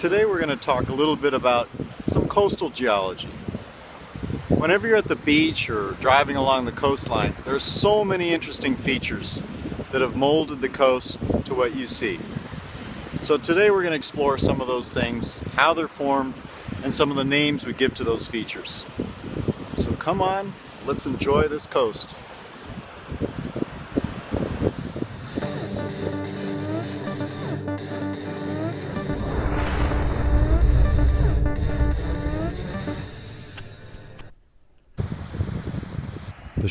Today we're going to talk a little bit about some coastal geology. Whenever you're at the beach or driving along the coastline, there's so many interesting features that have molded the coast to what you see. So today we're going to explore some of those things, how they're formed, and some of the names we give to those features. So come on, let's enjoy this coast.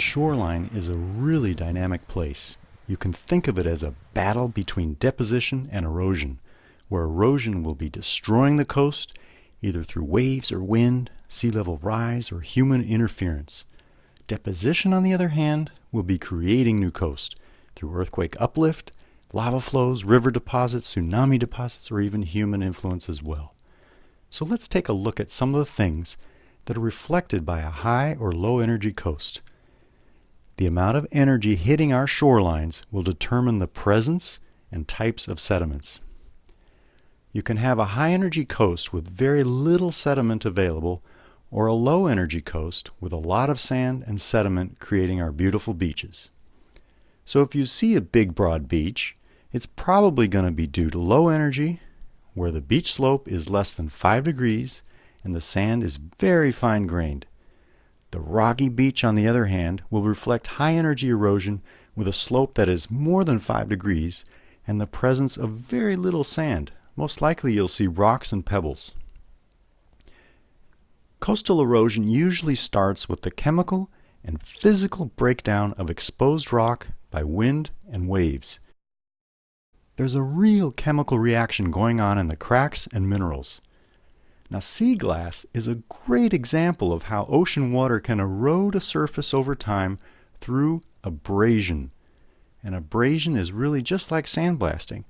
Shoreline is a really dynamic place. You can think of it as a battle between deposition and erosion, where erosion will be destroying the coast either through waves or wind, sea level rise, or human interference. Deposition, on the other hand, will be creating new coast through earthquake uplift, lava flows, river deposits, tsunami deposits, or even human influence as well. So let's take a look at some of the things that are reflected by a high or low energy coast. The amount of energy hitting our shorelines will determine the presence and types of sediments. You can have a high energy coast with very little sediment available or a low energy coast with a lot of sand and sediment creating our beautiful beaches. So if you see a big broad beach, it's probably going to be due to low energy where the beach slope is less than 5 degrees and the sand is very fine grained. The rocky beach, on the other hand, will reflect high energy erosion with a slope that is more than 5 degrees and the presence of very little sand. Most likely you'll see rocks and pebbles. Coastal erosion usually starts with the chemical and physical breakdown of exposed rock by wind and waves. There's a real chemical reaction going on in the cracks and minerals. Now sea glass is a great example of how ocean water can erode a surface over time through abrasion. And abrasion is really just like sandblasting.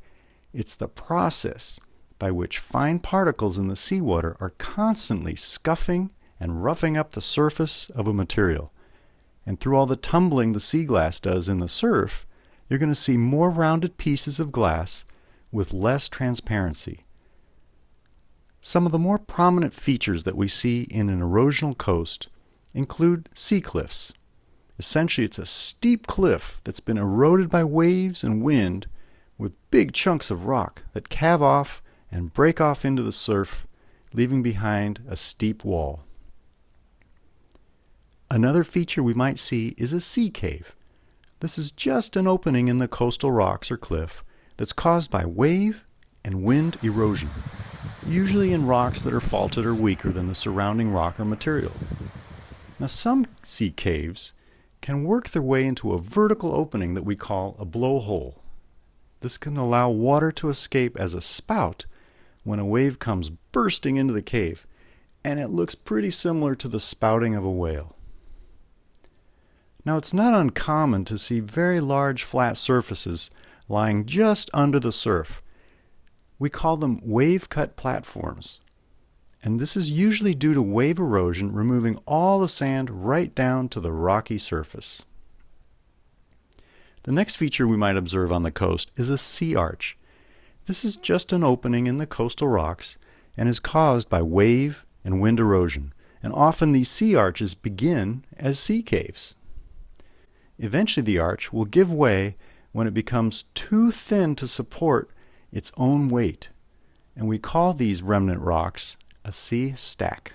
It's the process by which fine particles in the seawater are constantly scuffing and roughing up the surface of a material. And through all the tumbling the sea glass does in the surf, you're going to see more rounded pieces of glass with less transparency. Some of the more prominent features that we see in an erosional coast include sea cliffs. Essentially, it's a steep cliff that's been eroded by waves and wind with big chunks of rock that calve off and break off into the surf, leaving behind a steep wall. Another feature we might see is a sea cave. This is just an opening in the coastal rocks or cliff that's caused by wave and wind erosion usually in rocks that are faulted or weaker than the surrounding rock or material. Now some sea caves can work their way into a vertical opening that we call a blowhole. This can allow water to escape as a spout when a wave comes bursting into the cave, and it looks pretty similar to the spouting of a whale. Now it's not uncommon to see very large flat surfaces lying just under the surf, we call them wave-cut platforms. And this is usually due to wave erosion removing all the sand right down to the rocky surface. The next feature we might observe on the coast is a sea arch. This is just an opening in the coastal rocks and is caused by wave and wind erosion. And often these sea arches begin as sea caves. Eventually the arch will give way when it becomes too thin to support its own weight, and we call these remnant rocks a sea stack.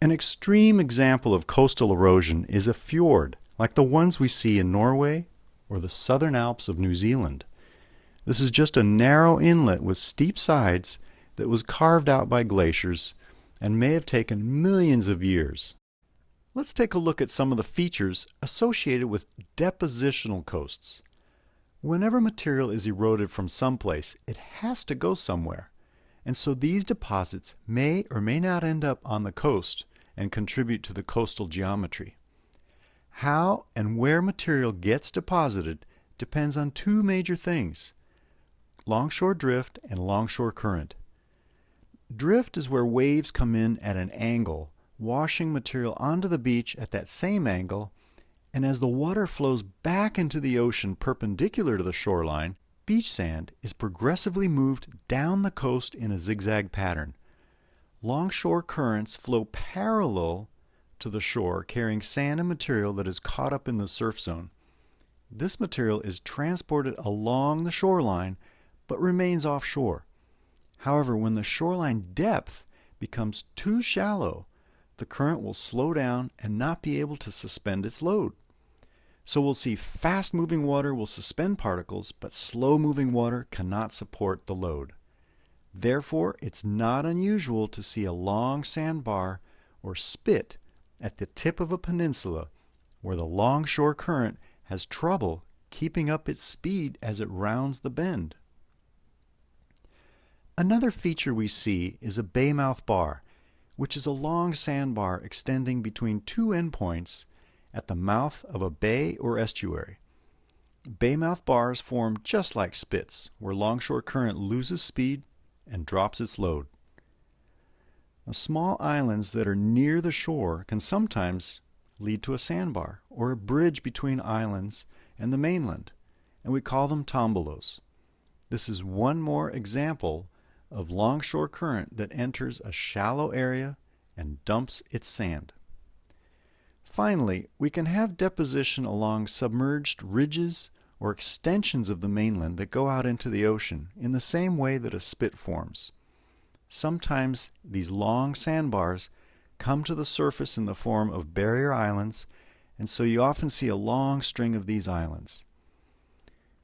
An extreme example of coastal erosion is a fjord, like the ones we see in Norway or the southern Alps of New Zealand. This is just a narrow inlet with steep sides that was carved out by glaciers and may have taken millions of years. Let's take a look at some of the features associated with depositional coasts. Whenever material is eroded from someplace, it has to go somewhere. And so these deposits may or may not end up on the coast and contribute to the coastal geometry. How and where material gets deposited depends on two major things, longshore drift and longshore current. Drift is where waves come in at an angle, washing material onto the beach at that same angle and as the water flows back into the ocean perpendicular to the shoreline, beach sand is progressively moved down the coast in a zigzag pattern. Longshore currents flow parallel to the shore carrying sand and material that is caught up in the surf zone. This material is transported along the shoreline but remains offshore. However, when the shoreline depth becomes too shallow, the current will slow down and not be able to suspend its load. So we'll see fast moving water will suspend particles, but slow moving water cannot support the load. Therefore, it's not unusual to see a long sandbar or spit at the tip of a peninsula where the longshore current has trouble keeping up its speed as it rounds the bend. Another feature we see is a baymouth bar, which is a long sandbar extending between two endpoints at the mouth of a bay or estuary. Baymouth bars form just like spits, where longshore current loses speed and drops its load. Now, small islands that are near the shore can sometimes lead to a sandbar or a bridge between islands and the mainland, and we call them tombolos. This is one more example of longshore current that enters a shallow area and dumps its sand. Finally, we can have deposition along submerged ridges or extensions of the mainland that go out into the ocean in the same way that a spit forms. Sometimes these long sandbars come to the surface in the form of barrier islands, and so you often see a long string of these islands.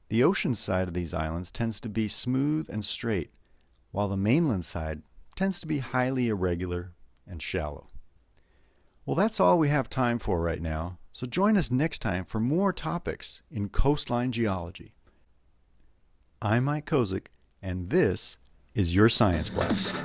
The ocean side of these islands tends to be smooth and straight, while the mainland side tends to be highly irregular and shallow. Well, that's all we have time for right now, so join us next time for more topics in coastline geology. I'm Mike Kozik, and this is your Science Blast.